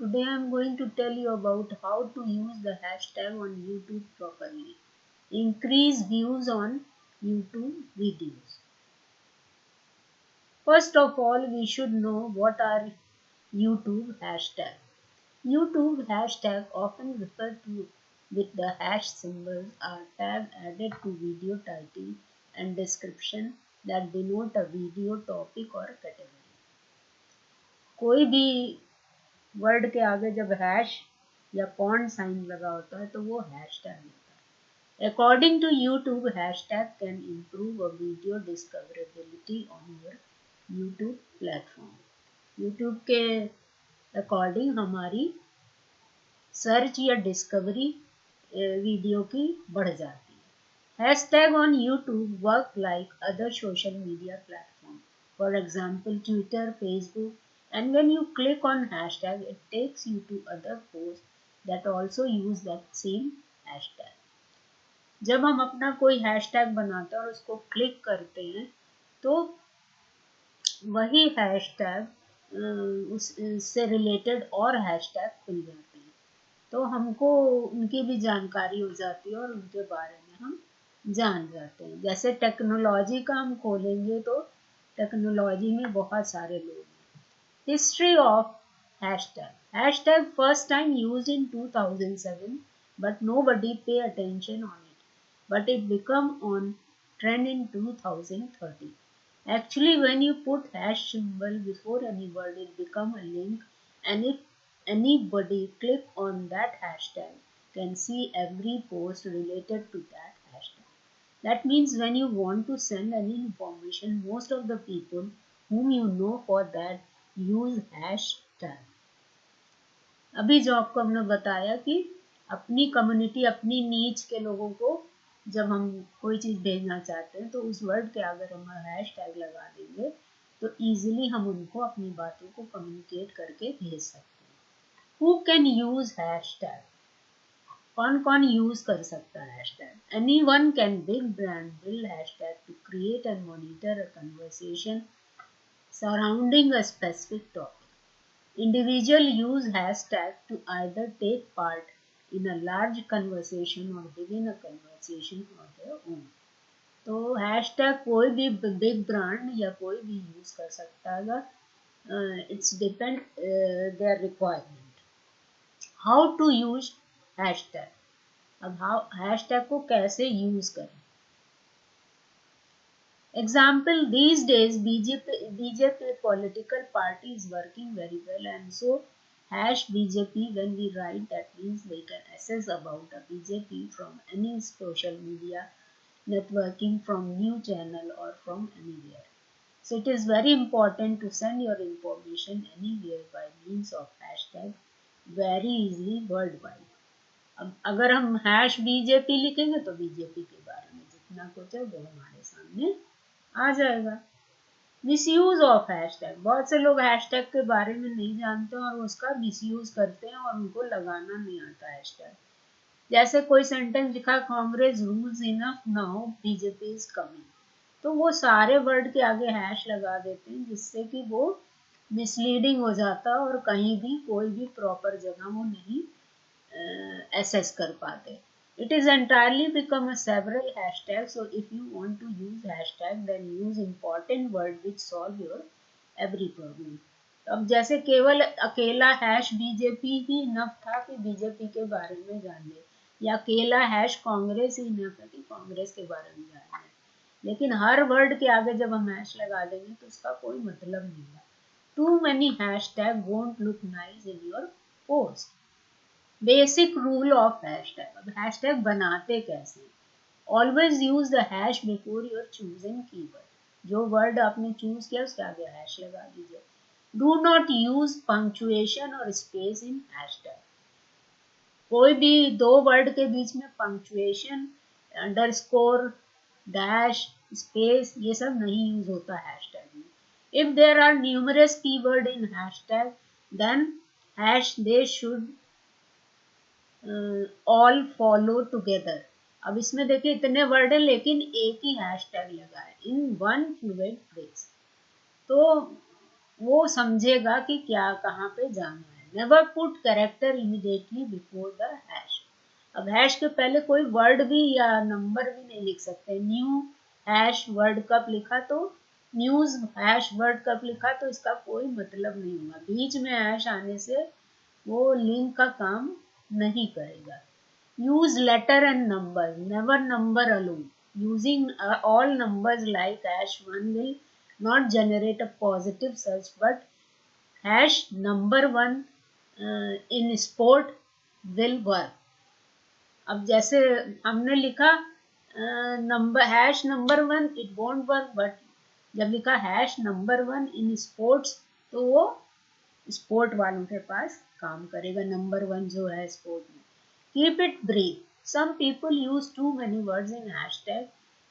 Today I am going to tell you about how to use the hashtag on YouTube properly. Increase views on YouTube videos. First of all, we should know what are YouTube hashtag. YouTube hashtag often referred to with the hash symbols are tag added to video title and description that denote a video topic or category. कोई भी word के आगे जब hash या pond sign लगा होता है तो वो हैश टैग होता है। According to YouTube hashtag can improve a video discoverability on your YouTube platform YouTube के अकॉर्डिंग हमारी सर्च या डिस्कवरी वीडियो की बढ़ जाती है। Hashtag on YouTube work like other social media platform for example Twitter Facebook and when you click on hashtag, it takes you to other posts that also use that same hashtag. जब हम अपना कोई hashtag बनाते हैं और उसको click करते हैं तो वही हैशटैग उससे रिलेटेड और हैशटैग खुल जाते हैं। तो हमको उनकी भी जानकारी हो जाती है और उनके बारे में हम जान जाते हैं। जैसे टेक्नोलॉजी का हम खोलेंगे तो टेक्नोलॉजी में बहुत सारे लोग History of hashtag. Hashtag first time used in 2007 but nobody pay attention on it. But it become on trend in 2013. Actually when you put hash symbol before any word it become a link and if anybody click on that hashtag can see every post related to that hashtag. That means when you want to send any information most of the people whom you know for that use hashtag. अभी जो आपको हमने बताया कि अपनी community अपनी नीच के लोगों को जब हम कोई चीज़ भेजना चाहते हैं तो उस वर्ड के अगर हम हैश टैग लगा देंगे तो इजीली हम उनको अपनी बातों को कम्युनिकेट करके भेज सकते हैं। Who can use hash tag कौन कौन यूज़ कर सकता है hashtag anyone can big brand build hashtag to create and monitor a conversation surrounding a specific topic. Individual use hashtag to either take part in a large conversation or begin a conversation on their own. तो hashtag कोई भी big brand या कोई भी use कर सकता है it's depend their requirement how to use hashtag अब हाउ हैशटैग को कैसे यूज़ करें Example, these days BJP, BJP political party is working very well and so hash BJP when we write that means we can access about a BJP from any social media networking from new channel or from anywhere. So it is very important to send your information anywhere by means of hashtag very easily worldwide. अगर हम hash BJP लिखेंगे तो BJP के बारे में जितना कुछ है वो हमारे सामने आ जाएगा। मिसयूज ऑफ़ हैशटैग बहुत से लोग हैशटैग के बारे में नहीं जानते और उसका मिसयूज करते हैं और उनको लगाना नहीं आता हैशटैग जैसे कोई सेंटेंस लिखा Congress rules enough now BJP is coming तो वो सारे वर्ड के आगे हैश लगा देते हैं जिससे कि वो मिसलीडिंग हो जाता और कहीं भी कोई भी प्रॉपर जगह वो नहीं एसेस कर पाते। It is entirely become a several hashtags. So if you want to use hashtag, then use important word which solve your every problem. अब जैसे केवल अकेला हैश बीजेपी ही इनफ था कि बीजेपी के बारे में जान ले या अकेला हैश कांग्रेस ही इनफ है कि कांग्रेस के बारे में जान ले लेकिन हर वर्ड के आगे जब हम हैश लगा देंगे तो उसका कोई मतलब नहीं है too many hashtag won't look nice in your post basic rule of hashtag अब हैशटैग बनाते कैसे? Always use the hash before your choosing keyword जो वर्ड आपने चूज़ किया, उसके आगे हैश लगा दीजिए। डू नॉट यूज़ पंक्चुएशन और स्पेस इन हैशटैग कोई भी दो वर्ड के बीच में पंक्चुएशन अंडरस्कोर डैश स्पेस ये सब नहीं यूज़ होता हैशटैग में। If there are numerous keyword in hashtag then hash they should all follow together अब इसमें देखिए, इतने वर्ड है, लेकिन एक ही हैश टैग लगा है इन वन फ्लूड फ्रेज तो वो समझेगा कि क्या, कहाँ पे जाना है। Never put character immediately before the hash अब हैश के पहले कोई वर्ड भी या नंबर भी नहीं लिख सकते। न्यू हैश वर्ड कप लिखा तो? न्यूज़ हैश वर्ड कप लिखा तो इसका कोई मतलब नहीं होगा। बीच में हैश आने से वो लिंक का काम नहीं करेगा। Use letter and number never number alone using all numbers like hash one will not generate a positive search but hash number one in sport will work अब जैसे हमने लिखा number hash number one it won't work but जब लिखा hash number one in sports तो वो sport वालों के पास काम करेगा नंबर वन जो है स्पोर्ट में। Keep it brief some people use too many words in hashtag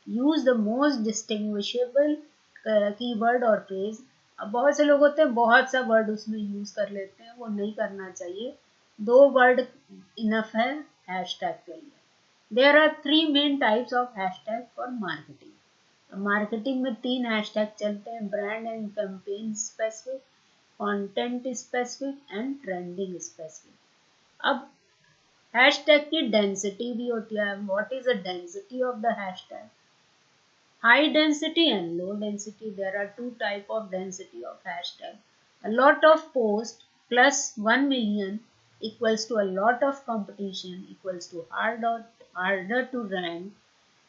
use the most distinguishable keyword और फ्रेज बहुत से लोग होते हैं, बहुत सा वर्ड उसमें यूज़ कर लेते हैं, वो नहीं करना चाहिए। दो वर्ड इनफ है हैशटैग के लिए। There are three main types of hashtag for marketing marketing में तीन हैशटैग चलते हैं brand and campaign specific Content specific and trending specific अब हैशटैग की डेंसिटी भी होती है what is the density of the hashtag high density and low density there are two type of density of hashtag a lot of post plus 1 million equals to a lot of competition equals to harder, harder to rank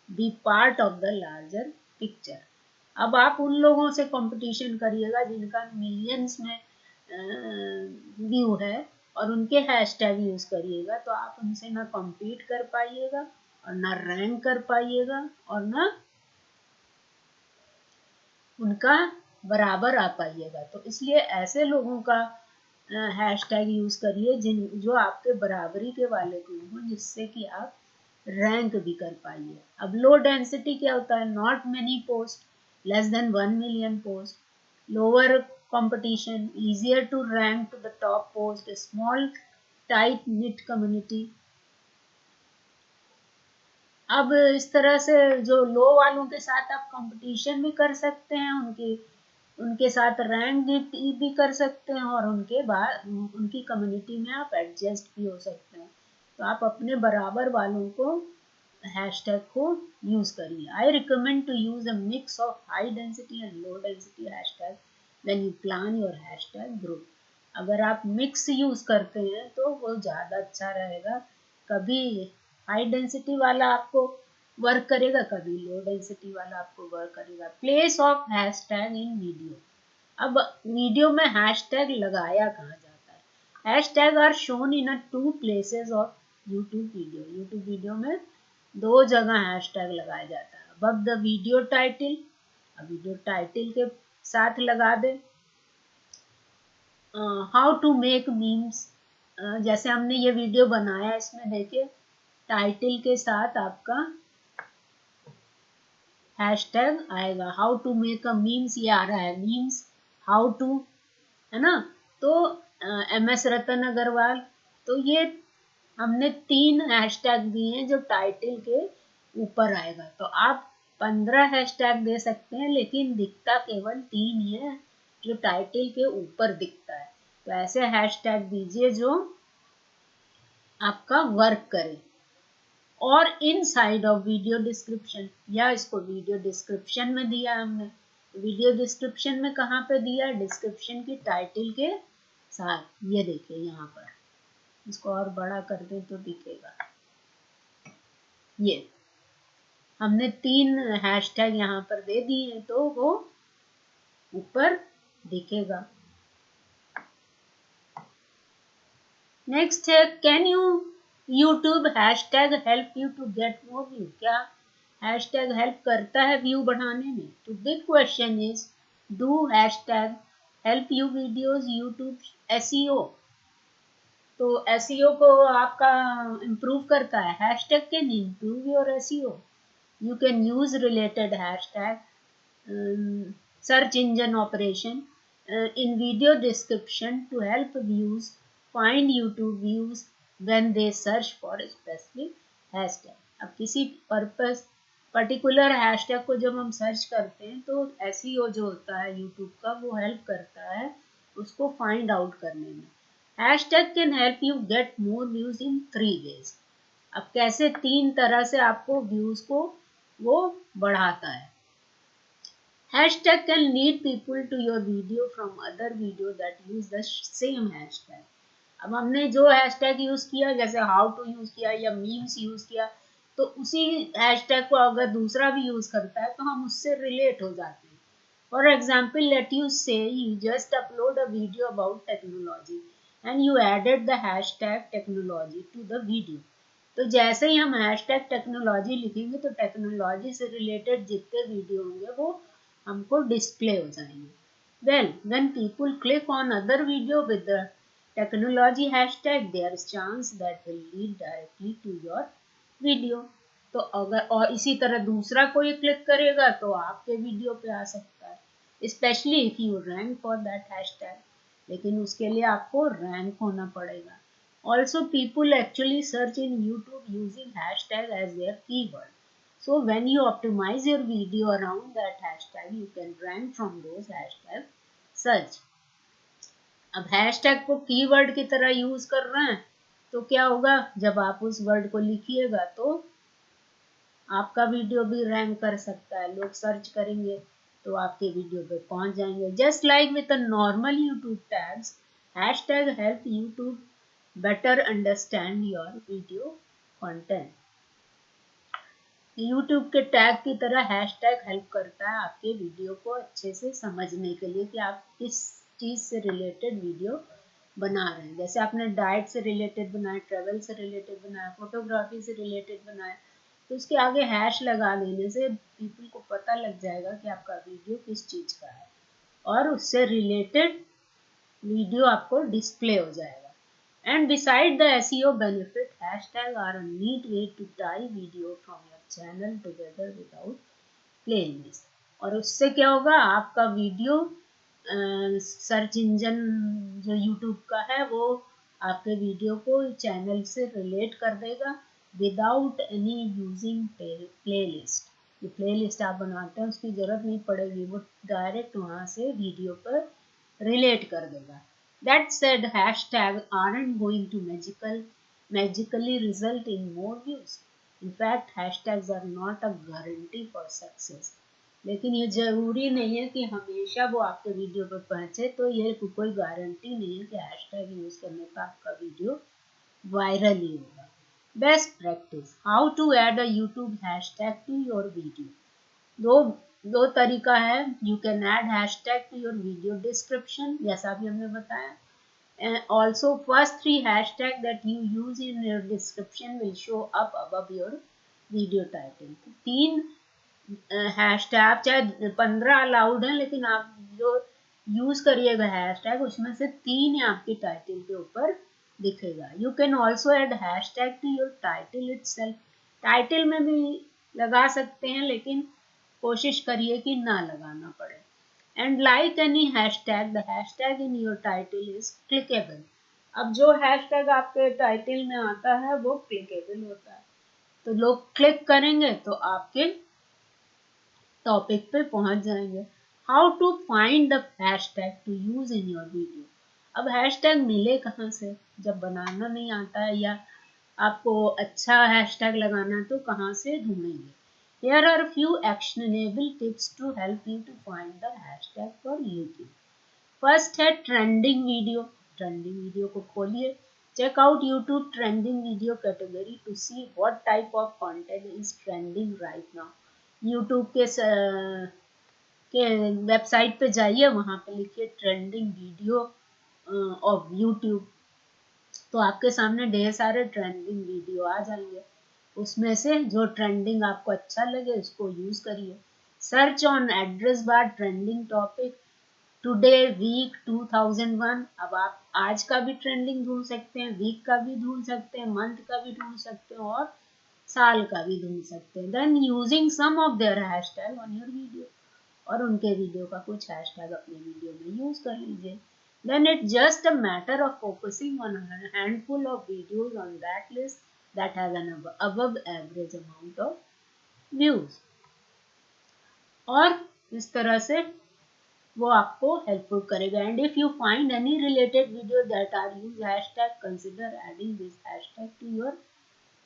be part of the larger picture. अब आप उन लोगों से competition करिएगा जिनका millions में view है और उनके हैशटैग यूज़ करिएगा तो आप उनसे ना compete कर पाइएगा और ना रैंक कर पाइएगा और ना उनका बराबर आ पाइएगा। तो इसलिए ऐसे लोगों का हैश टैग यूज़ करिए जिन, जो आपके बराबरी के वाले को हों, जिससे कि आप रैंक भी कर पाइए। अब लो डेंसिटी क्या होता है? Not many post less than one million post lower competition easier to rank to the top post small tight knit community अब इस तरह से जो लो वालों के साथ आप कंपटीशन भी कर सकते हैं, उनकी, उनके साथ रैंक भी कर सकते हैं और उनके बाद, उनकी कम्युनिटी में आप एडजस्ट भी हो सकते हैं। तो आप अपने बराबर वालों को हैशटैग को यूज़ करिए। I recommend to use a mix of high density and low density hashtag when you plan your hashtag group अगर आप मिक्स यूज़ करते हैं तो वो ज़्यादा अच्छा रहेगा। कभी हाई डेंसिटी वाला आपको वर्क करेगा, कभी लो डेंसिटी वाला आपको वर्क करेगा। Place of hashtag in video अब वीडियो में हैशटैग लगाया कहाँ जाता है? Hashtag are shown in a two places of YouTube video YouTube video में दो जगह हैशटैग लगाया जाता है। अब द वीडियो टाइटल अब वीडियो टाइटल के साथ लगा दे। हाउ टू मेक मीम्स जैसे हमने ये वीडियो बनाया इसमें, देखिए टाइटल के साथ आपका हैशटैग आएगा। How to make a memes ये आ रहा है मीम्स हाउ टू है ना? तो एम एस रतन अग्रवाल तो ये हमने तीन हैशटैग दिए हैं जो टाइटल के ऊपर आएगा। तो आप पंद्रह हैशटैग दे सकते हैं, लेकिन दिखता केवल तीन ही है जो टाइटल के ऊपर दिखता है। तो ऐसे हैशटैग दीजिए जो आपका वर्क करे। और inside of video description या इसको वीडियो डिस्क्रिप्शन में दिया हमने। वीडियो डिस्क्रिप्शन में कहाँ पे दिया? डिस्क्रिप्शन की टाइटल के साथ। ये देखिए यहाँ पर। इसको और बड़ा कर दे तो दिखेगा। ये, हमने तीन हैशटैग यहाँ पर दे दिए हैं तो वो ऊपर दिखेगा। नेक्स्ट है can you YouTube hash tag help you to get more view क्या हैश टैग हेल्प करता है व्यू बढ़ाने में? तो big question is do hash tag help you videos YouTube S तो एस को आपका इम्प्रूव करता है। Hash tag can improve your S you can use related hash tag search engine operation in video description to help views find YouTube views when they search for a specific hashtag अब किसी purpose particular hashtag को जब हम search करते हैं तो ऐसी जो होता है यूट्यूब का, वो हेल्प करता है उसको फाइंड आउट करने में। Hash tag can help you get more views in three ways अब कैसे तीन तरह से आपको व्यूज़ को वो बढ़ाता है? Hashtag can lead people to your video from other video that use the same hashtag. अब हमने जो हैशटैग यूज़ किया, जैसे हाउ टू यूज़ किया या मीम्स यूज़ किया तो उसी हैशटैग को अगर दूसरा भी यूज़ करता है तो हम उससे रिलेट हो जाते हैं। For example let you say you just upload a video about technology and you added the hashtag technology to the video तो जैसे ही हम हैश टैग टेक्नोलॉजी लिखेंगे तो टेक्नोलॉजी से रिलेटेड जितने वीडियो होंगे, वो हमको डिस्प्ले हो जाएँगे। Well when people click on other video with the technology hashtag there is chance that will lead directly to your video तो अगर, और इसी तरह दूसरा कोई क्लिक करेगा तो आपके वीडियो पे आ सकता है। Specially if you rank for that hashtag लेकिन उसके लिए आपको रैंक होना पड़ेगा। Also people actually search in YouTube using hashtag as their keyword So when you optimize your video around that hashtag, you can rank from those hashtag search. अब hashtag को keyword की तरह यूज़ कर रहे हैं तो क्या होगा? जब आप उस वर्ड को लिखिएगा तो आपका वीडियो भी रैंक कर सकता है। लोग सर्च करेंगे। तो आपके वीडियो पे पहुँच जाएँगे। Just like with normal YouTube tags hashtag help YouTube better understand your video content YouTube के टैग की तरह हैश टैग हेल्प करता है आपके वीडियो को अच्छे से समझने के लिए कि आप किस चीज़ से रिलेटेड वीडियो बना रहे हैं। जैसे आपने डाइट से रिलेटेड बनाया ट्रेवल से रिलेटेड बनाया फोटोग्राफी से रिलेटेड बनाया तो उसके आगे हैश लगा देने से पीपल को पता लग जाएगा कि आपका वीडियो किस चीज़ का है। और उससे रिलेटेड वीडियो आपको डिस्प्ले हो जाएगा। And beside the SEO benefit hashtag are a neat way to tie video from your channel together without playlist और उससे क्या होगा, आपका वीडियो सर्च इंजन जो यूट्यूब का है, वो आपके वीडियो को चैनल से रिलेट कर देगा। Without any using playlist ये प्ले लिस्ट आप बनाते हैं, उसकी ज़रूरत नहीं पड़ेगी, वो डायरेक्ट वहाँ से वीडियो पर रिलेट कर देगा। That said hash tag are and going to magical magically result in more views in fact hashtags are not a guarantee for success लेकिन ये ज़रूरी नहीं है कि हमेशा वो आपके वीडियो पर पहुँचे तो ये कोई गारंटी नहीं है कि हैशटैग यूज़ करने का आपका वीडियो वायरल ही होगा। Best practice how to add a YouTube hashtag to your video दो दो तरीका है. You can add hashtag to your video description जैसा भी हमने बताया. And also, first three hashtag that you use in your description will show up above your video title. तीन hashtag आप चाहे पंद्रह अलाउड है, लेकिन आप जो यूज़ करिएगा हैश टैग उसमें से तीन आपके टाइटल के ऊपर. दिखेगा। You can also add hashtag to your title it title में भी लगा सकते हैं, लेकिन कोशिश करिए कि ना लगाना पड़े। And like any hashtag, the hashtag in your title is clickable अब जो हैश टैग आपके टाइटल में आता है, वो क्लिकेबल होता है। तो लोग क्लिक करेंगे तो आपके टॉपिक पे पहुँच जाएँगे। How to find the hashtag to use in your video अब हैश टैग मिले कहाँ से? जब बनाना नहीं आता है या आपको अच्छा हैश टैग लगाना तो कहाँ से ढूंढेंगे? Here are few actionable tips to help you to find the hash tag for YouTube first है ट्रेंडिंग वीडियो ट्रेंडिंग वीडियो को खोलिए। Check out YouTube trending video category to see what type of content is trending right now YouTube के स, के website पे जाइए वहाँ पे लिखिए ट्रेंडिंग वीडियो ऑफ़ यूट्यूब तो आपके सामने ढेर सारे ट्रेंडिंग वीडियो आ जाएँगे। उसमें से जो ट्रेंडिंग आपको अच्छा लगे, उसको यूज़ करिए। Search on address bar trending topic today week 2001 अब आप आज का भी ट्रेंडिंग ढूंढ सकते हैं वीक का भी ढूंढ सकते हैं मंथ का भी ढूंढ सकते हैं और साल का भी ढूंढ सकते हैं। Then using some of their hashtag on your video और उनके वीडियो का कुछ हैशटैग अपने वीडियो में यूज़ कर लीजिए। then it's just a matter of focusing on a handful of videos on that list that has an above average amount of views और इस तरह से वो आपको हेल्पफुल करेगा and if you find any related video that are use hashtag consider adding this hashtag to your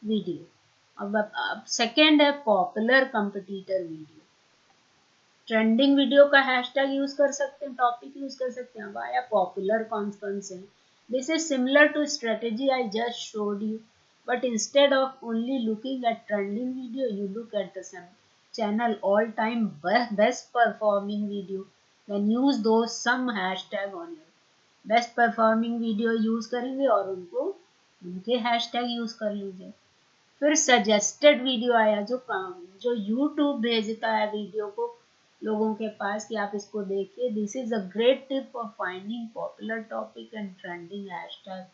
video अब अब second है popular competitor video Trending video का हैशटैग यूज़ कर सकते हैं टॉपिक यूज़ कर सकते हैं। वाया पॉपुलर कौन कौन this is similar to strategy I just showed you but instead of only looking at trending video you look at the same channel all time best performing video then use those some hashtag on you best performing video use करेंगे और उनको, उनके hashtag use कर लीजिए। फिर suggested video आया जो काम, जो यूट्यूब भेजता है वीडियो को लोगों के पास कि आप इसको देखिए। This is a great tip for finding popular topic and trending hashtag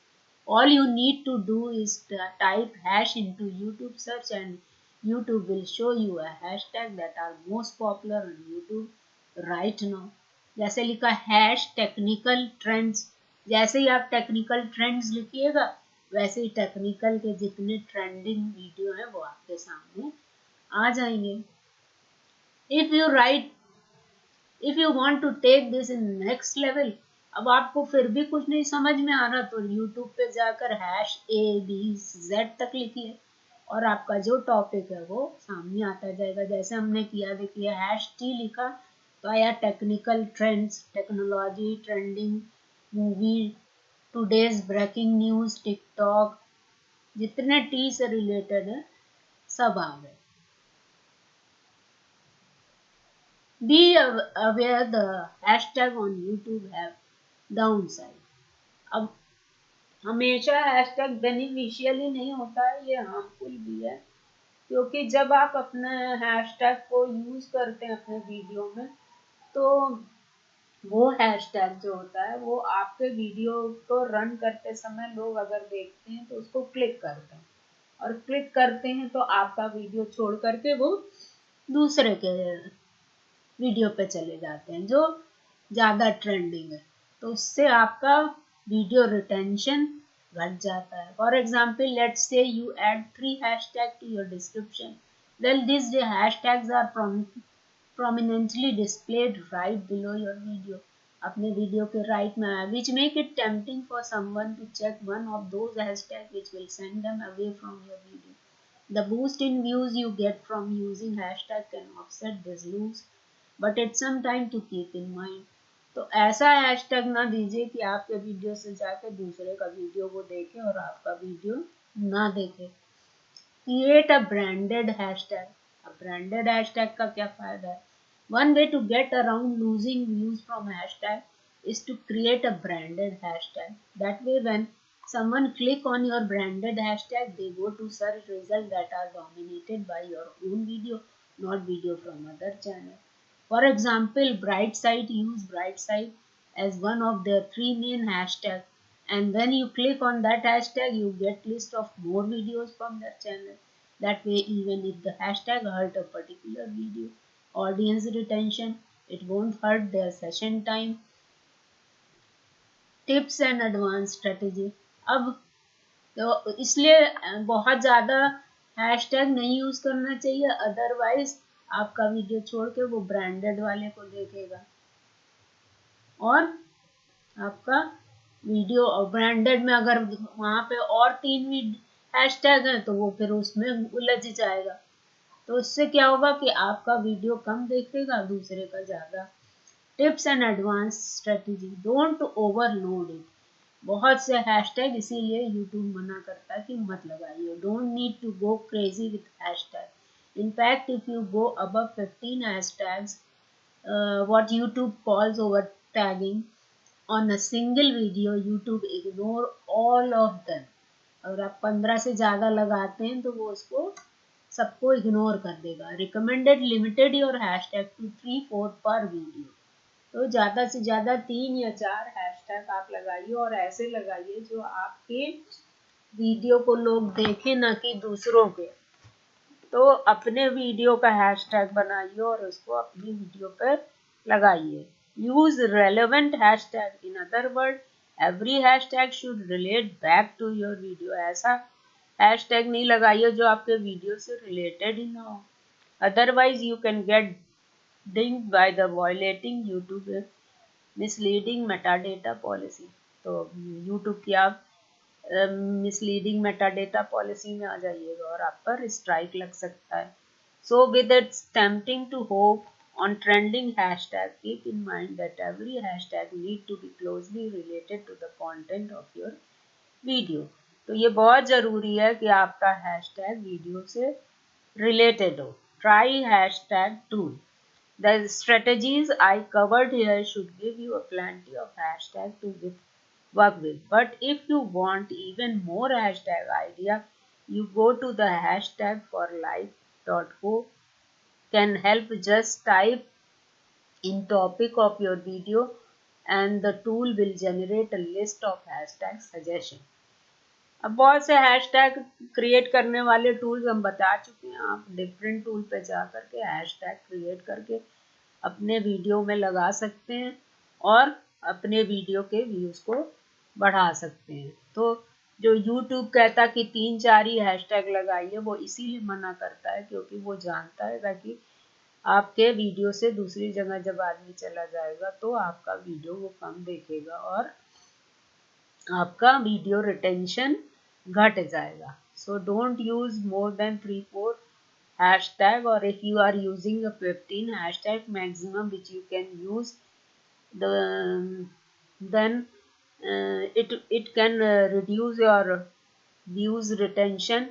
all you need to do is type hash into youtube search and youtube will show you a hashtag that are most popular on youtube right now. जैसे लिखा hash technical trends जैसे ही आप technical trends लिखिएगा, वैसे ही technical के जितने trending video हैं वो आपके सामने आ जाएँगे। If you write if you want to take this in next level अब आपको फिर भी कुछ नहीं समझ में आ रहा तो यूट्यूब पे जाकर हैश ए बी जेड तक लिखिए और आपका जो टॉपिक है, वो सामने आता जाएगा। जैसे हमने किया, देखिए हैश टी लिखा तो आया technical trends technology trending movie todays breaking news TikTok जितने टी से रिलेटेड है, सब आ गए। Be aware the hashtag on youtube have side अब हमेशा हैशटैग बेनिफिशियल ही नहीं होता है, ये हार्मफुल भी है। क्योंकि जब आप अपने हैशटैग को यूज़ करते हैं अपने वीडियो में तो वो हैशटैग जो होता है, वो आपके वीडियो को रन करते समय लोग अगर देखते हैं तो उसको क्लिक करते हैं। और क्लिक करते हैं तो आपका वीडियो छोड़ करके वो दूसरे के वीडियो पे चले जाते हैं, जो ज़्यादा ट्रेंडिंग है। तो उससे आपका वीडियो रिटेंशन घट जाता है। For example let say you add three hash tag to your description well this hash tags are prominently displayed right below your video अपने वीडियो के राइट में आया which make it tempting for someone to check one of those hash tag which will send them away from your video the boost in views you get from using hash tag can offset this lose but it some to keep in mind तो ऐसा hashtag ना दीजिए कि आपके video से जाके दूसरे का वीडियो वो देखे और आपका वीडियो ना देखे। क्रिएट अ ब्रांडेड हैशटैग अब ब्रांडेड हैशटैग का क्या फ़ायदा है? One way to get around losing views from hashtag is to create a branded hashtag that way when someone click on your branded hashtag they go to search result that are dominated by your own video not video from other channel For example, Brightside use Brightside as one of their three main hashtags and when you click on that hashtag you get list of more videos from their channel. That way even if the hashtag hurt a particular video audience retention, it won't hurt their session time. Tips and advance strategy अब तो इसलिए बहुत ज़्यादा hashtag नहीं use करना चाहिए otherwise आपका video छोड़ के वो ब्रांडेड वाले को देखेगा। और आपका वीडियो और ब्रांडेड में अगर वहाँ पे और तीन हैशटैग हैं तो वो फिर उसमें उलझ जाएगा। तो उससे क्या होगा कि आपका वीडियो कम देखेगा, दूसरे का ज़्यादा। Tips and advance strategy don't overload it बहुत से हैशटैग इसीलिए यूट्यूब मना करता है कि मत लगाइए। Don't need to go crazy with hashtag In fact, if you go above 15 hashtags, uh, what YouTube calls over tagging, on a single video, YouTube ignore all of them. अगर आप 15 से ज़्यादा लगाते हैं तो वो उसको सबको इग्नोर कर देगा। Recommended limited your hashtag to three four पर वीडियो तो ज़्यादा से ज़्यादा तीन या चार हैशटैग आप लगाइए और ऐसे लगाइए जो आपके वीडियो को लोग देखें ना कि दूसरों के। तो अपने वीडियो का हैशटैग बनाइए और उसको अपनी वीडियो पर लगाइए। Use relevant hashtag in other word every hashtag should relate back to your video ऐसा हैशटैग नहीं लगाइए जो आपके वीडियो से रिलेटेड ही ना हो। Otherwise you can get ding by the violating YouTube misleading metadata policy तो यूट्यूब की आप मिसलीडिंग मेटाडेटा पॉलिसी में आ जाइएगा और आप पर स्ट्राइक लग सकता है so with it's tempting to hope on trending hashtag keep in mind that every hashtag need to be closely related to the content of your video तो ये बहुत ज़रूरी है कि आपका हैशटैग वीडियो से रिलेटेड हो try hashtag tool The strategies I covered here should give you a plenty of hashtag to with, work with. But if you want even more hashtag idea, you go to the hashtag for life.co can help just type in topic of your video and the tool will generate a list of hashtag suggestion. अब बहुत से hashtag create करने वाले tools हम बता चुके हैं आप डिफरेंट टूल पे जा करके हैशटैग क्रिएट करके अपने वीडियो में लगा सकते हैं और अपने वीडियो के व्यूज़ को बढ़ा सकते हैं। तो जो यूट्यूब कहता कि तीन चार ही हैशटैग लगाइए वो इसीलिए मना करता है क्योंकि वो जानता है ताकि आपके वीडियो से दूसरी जगह जब आदमी चला जाएगा तो आपका वीडियो वो कम देखेगा और आपका वीडियो रिटेंशन घट जाएगा। So don't use more than three four or if you are using a 15 hashtag maximum which you can use the then uh, it it can uh, reduce your views retention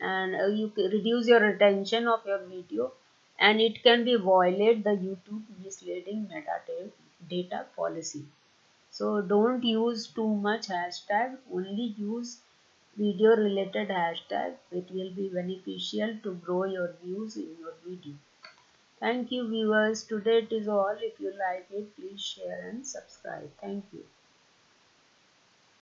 and uh, you reduce your retention of your video and it can be violate the youtube misleading metadata policy. So don't use too much hashtag only use video related hashtag it will be beneficial to grow your views in your video. Thank you viewers. Today it is all. If you like it please share and subscribe. Thank you